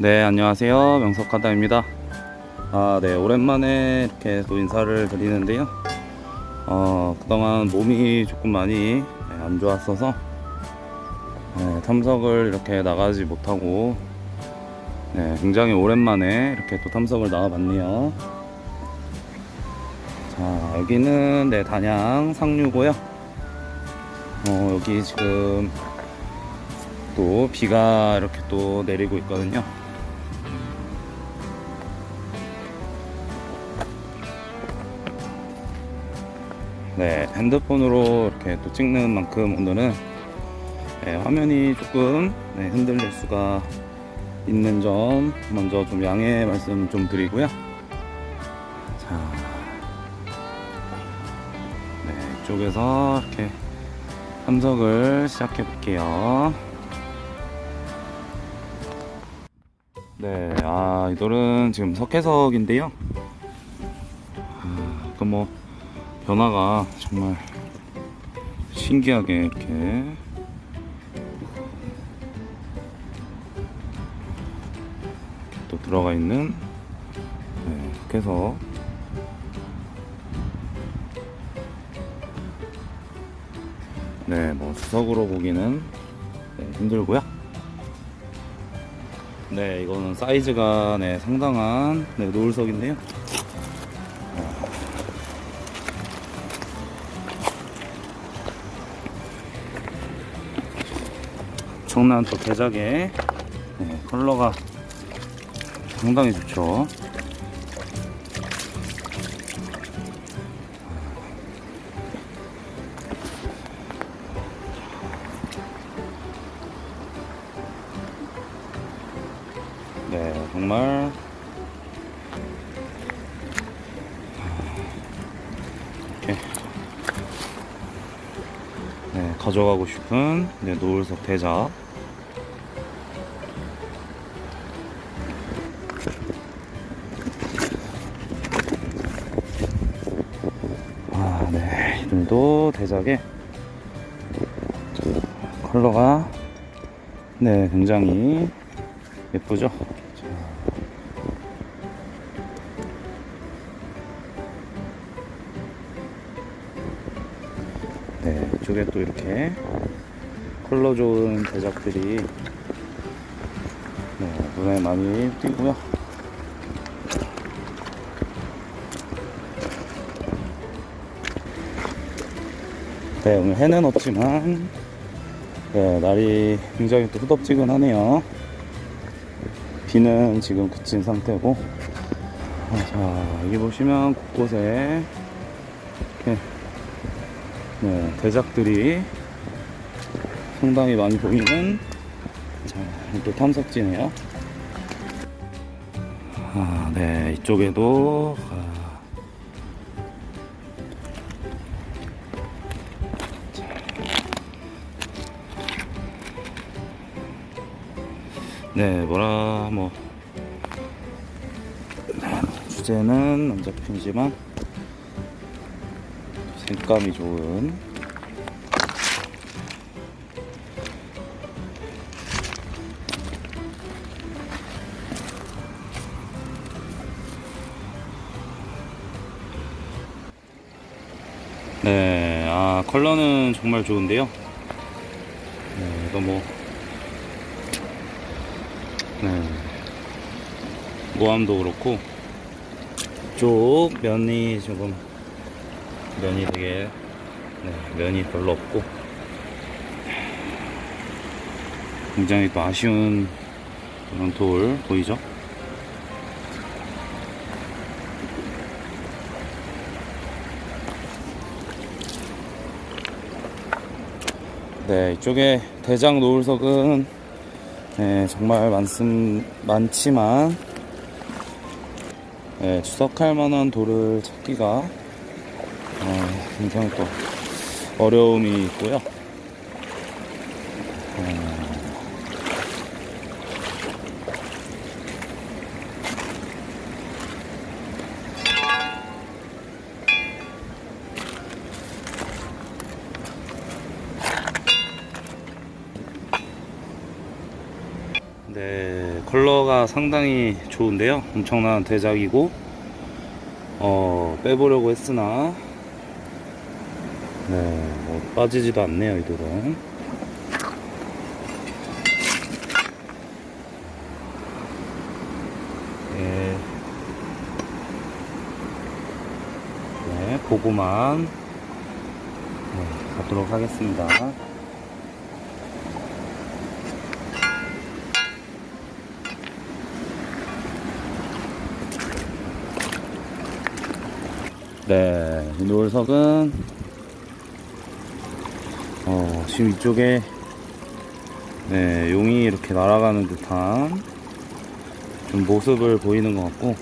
네, 안녕하세요. 명석하다입니다. 아, 네, 오랜만에 이렇게 또 인사를 드리는데요. 어, 그동안 몸이 조금 많이 네, 안 좋았어서 네, 탐석을 이렇게 나가지 못하고 네, 굉장히 오랜만에 이렇게 또 탐석을 나와봤네요. 자, 여기는 네, 단양 상류고요. 어, 여기 지금 또 비가 이렇게 또 내리고 있거든요. 네, 핸드폰으로 이렇게 또 찍는 만큼 오늘은 네, 화면이 조금 네, 흔들릴 수가 있는 점 먼저 좀 양해 말씀 좀 드리고요. 자, 네, 이쪽에서 이렇게 탐석을 시작해 볼게요. 네, 아, 이 돌은 지금 석회석인데요. 아, 그 뭐, 변화가 정말 신기하게 이렇게 또 들어가 있는 네, 석회석. 네, 뭐, 수석으로 보기는 네, 힘들고요. 네, 이거는 사이즈가 네, 상당한 네, 노을석인데요. 엄청난 또 대작의 네, 컬러가 상당히 좋죠. 네, 정말 이렇게 네, 가져가고 싶은 네, 노을석 대자. 네, 이들도 대작의 컬러가 네, 굉장히 예쁘죠? 네, 이쪽에 또 이렇게 컬러 좋은 제작들이 네, 눈에 많이 띄고요. 네, 오늘 해는 없지만 네, 날이 굉장히 또 후덥지근하네요. 비는 지금 그친 상태고 아, 자 여기 보시면 곳곳에 이렇게 네, 대작들이 상당히 많이 보이는 자, 또 탐석지네요. 아, 네, 이쪽에도 아, 네, 뭐라 뭐. 네, 주제는 안 잡히지만 색감이 좋은. 네, 아 컬러는 정말 좋은데요. 네, 이거 뭐 네, 모함도 그렇고 쪽 면이 조금 면이 되게 네, 면이 별로 없고 굉장히 또 아쉬운 그런 돌 보이죠? 네, 이쪽에 대장 노을석은 네, 정말 많습, 많지만 네, 추석할 만한 돌을 찾기가 어, 굉장히 또 어려움이 있고요. 어, 네, 컬러가 상당히 좋은데요. 엄청난 대작이고, 어, 빼보려고 했으나, 네, 뭐 빠지지도 않네요, 이들은. 네. 네, 보고만 네, 가도록 하겠습니다. 네, 이 노을석은 어, 지금 이쪽에 네, 용이 이렇게 날아가는 듯한 좀 모습을 보이는 것 같고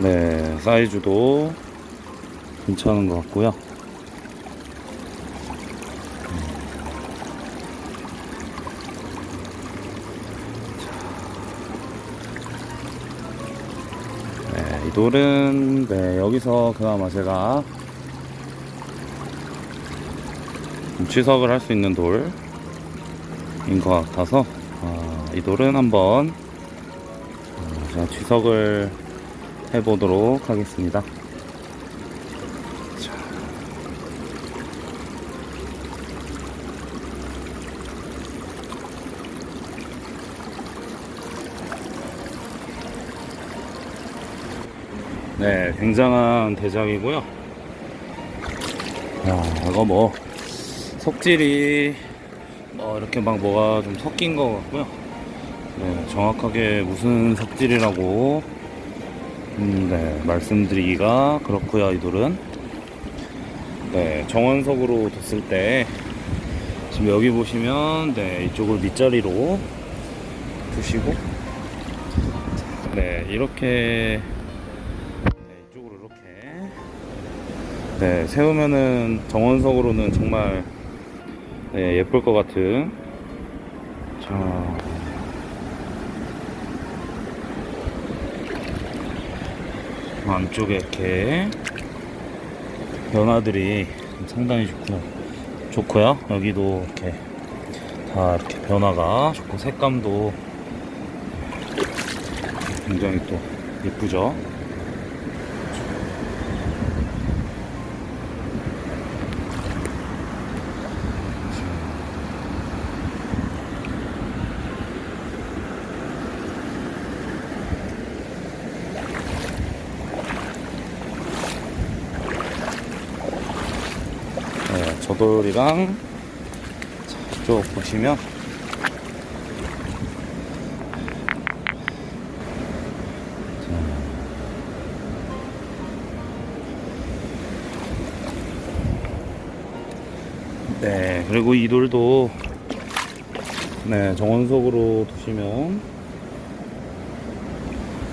네, 사이즈도 괜찮은 것 같고요. 돌은 네, 여기서 그나마 제가 좀 취석을 할 수 있는 돌인 것 같아서 아, 이 돌은 한번 어, 제가 취석을 해보도록 하겠습니다. 네, 굉장한 대작이고요. 야, 이거 뭐 속질이 뭐 이렇게 막 뭐가 좀 섞인 것 같고요. 네, 정확하게 무슨 섭질이라고 음, 네, 말씀드리기가 그렇고요. 이 돌은 네, 정원석으로 뒀을 때 지금 여기 보시면 네, 이쪽을 밑자리로 두시고 네, 이렇게 네, 세우면은 정원석으로는 정말 네, 예쁠 것 같은 자 안쪽에 이렇게 변화들이 상당히 좋고 좋고요. 여기도 이렇게 다 이렇게 변화가 좋고 색감도 굉장히 또 예쁘죠. 저돌이랑 자, 이쪽 보시면 자. 네, 그리고 이 돌도 네, 정원석으로 두시면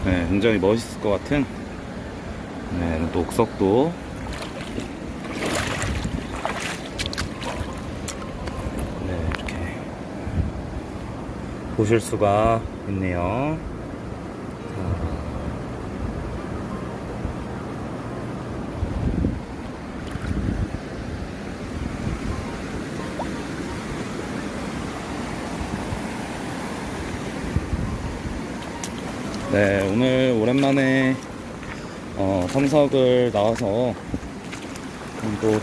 네, 굉장히 멋있을 것 같은 네, 또 옥석도 네, 이렇게 보실 수가 있네요. 네, 오늘 오랜만에 어, 탐석을 나와서 음, 또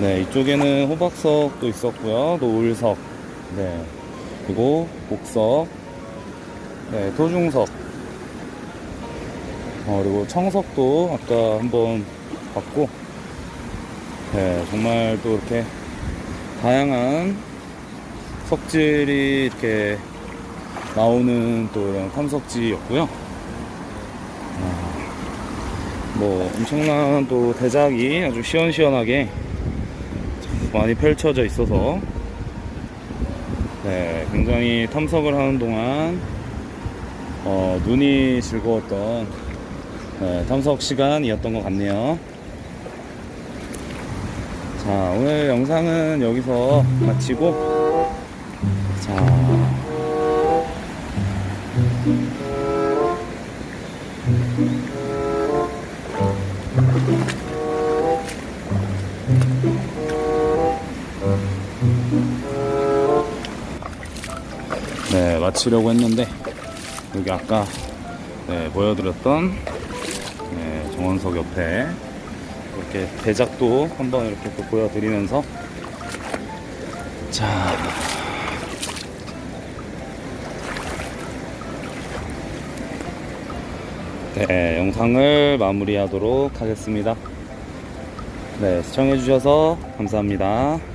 네, 이쪽에는 호박석도 있었고요. 노을석, 네, 그리고 복석, 네, 토중석, 어, 그리고 청석도 아까 한번 봤고, 네, 정말 또 이렇게 다양한 석질이 이렇게 나오는 또 이런 탐석지였고요. 아, 뭐 엄청난 또 대작이 아주 시원시원하게 많이 펼쳐져 있어서 네, 굉장히 탐석을 하는 동안 어, 눈이 즐거웠던 네, 탐석 시간이었던 것 같네요. 자, 오늘 영상은 여기서 마치고 자. 네, 마치려고 했는데 여기 아까 네, 보여드렸던 네, 정원석 옆에 이렇게 대작도 한번 이렇게 또 보여드리면서 자 네, 영상을 마무리하도록 하겠습니다. 네, 시청해주셔서 감사합니다.